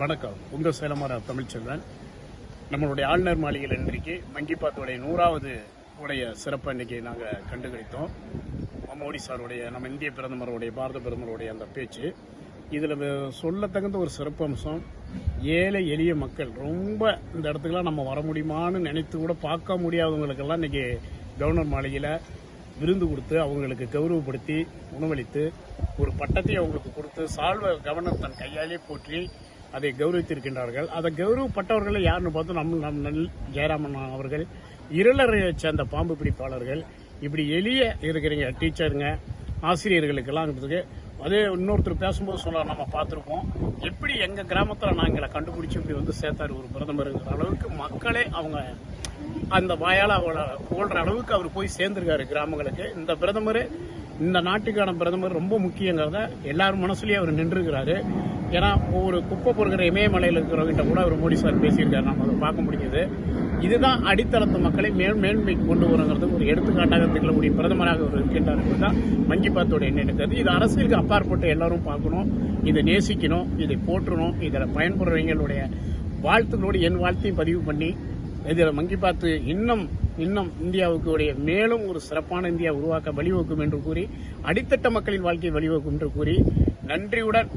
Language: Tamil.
வணக்கம். உங்கள் சேலமர தமிழ்ச்செல்வன். நம்மளுடைய ஆளுநர் மாளிகையில் இன்றைக்கு மங்கிபாத்துடைய நூறாவது உடைய சிறப்பை இன்றைக்கி நாங்கள் கண்டுகளித்தோம். மோடி சாருடைய நம்ம இந்திய பிரதமருடைய பாரத பிரதமருடைய அந்த பேச்சு. இதில் சொல்லத்தகுந்த ஒரு சிறப்பு அம்சம் ஏழை எளிய மக்கள். ரொம்ப இந்த இடத்துக்குலாம் நம்ம வர முடியுமான்னு நினைத்து கூட பார்க்க முடியாதவங்களுக்கெல்லாம் இன்றைக்கி கவர்னர் மாளிகையில் விருந்து கொடுத்து அவங்களுக்கு கௌரவப்படுத்தி உணவளித்து ஒரு பட்டத்தை அவங்களுக்கு கொடுத்து சால்வ கவர்னர் தன் கையாலே போற்றி அதை கௌரவித்திருக்கின்றார்கள். அதை கௌரவப்பட்டவர்களை யாருன்னு பார்த்தோம் நம்ம நம் நல் ஜெயராமன் அவர்கள் இருளறையை சேர்ந்த பாம்பு பிடிப்பாளர்கள் இப்படி எளிய இருக்கிறீங்க டீச்சருங்க ஆசிரியர்களுக்கெல்லாம் இருக்குது அதே இன்னொருத்தர் பேசும்போது சொல்ல நம்ம பார்த்துருப்போம். எப்படி எங்கள் கிராமத்தில் நாங்களை கண்டுபிடிச்சி இப்படி வந்து சேர்த்தாரு ஒரு பிரதமருங்கிற அளவுக்கு மக்களே அவங்க அந்த வாயால் அவளை புகழ்ற அளவுக்கு அவர் போய் சேர்ந்துருக்காரு கிராமங்களுக்கு. இந்த பிரதமர் இந்த நாட்டுக்கான பிரதமர் ரொம்ப முக்கியங்கிறத எல்லாரும் மனசுலேயும் அவர் நின்றுருக்கிறாரு. ஏன்னா ஒவ்வொரு குப்பை பொறுக்கிற இமயமலையில் இருக்கிறவங்கிட்ட கூட அவர் மோடி சார் பேசியிருக்காரு. நம்ம அதை பார்க்க முடியுது இதுதான் அடித்தளத்து மக்களை மேல் மேன்மைக்கு கொண்டு வருங்கிறது ஒரு எடுத்துக்காட்டாக திகழக்கூடிய பிரதமராக அவர் இருக்கின்றார் என்பதுதான் மங்கி பாத்தோட எண்ணெடுக்கிறது இது அரசியலுக்கு அப்பாற்பட்டு எல்லாரும் பார்க்கணும் இதை நேசிக்கணும் இதை போற்றணும் இதில் பயன்படுறவங்களுடைய வாழ்த்துக்களோடு என் வாழ்த்தையும் பதிவு பண்ணி இதில் மங்கி பார்த்து இன்னும் இன்னும் இந்தியாவுக்கு உடைய மேலும் ஒரு சிறப்பான இந்தியா உருவாக்க வழிவகுக்கும் என்று கூறி அடித்தட்ட மக்களின் வாழ்க்கையை வழிவகுக்கும் என்று கூறி நன்றியுடன்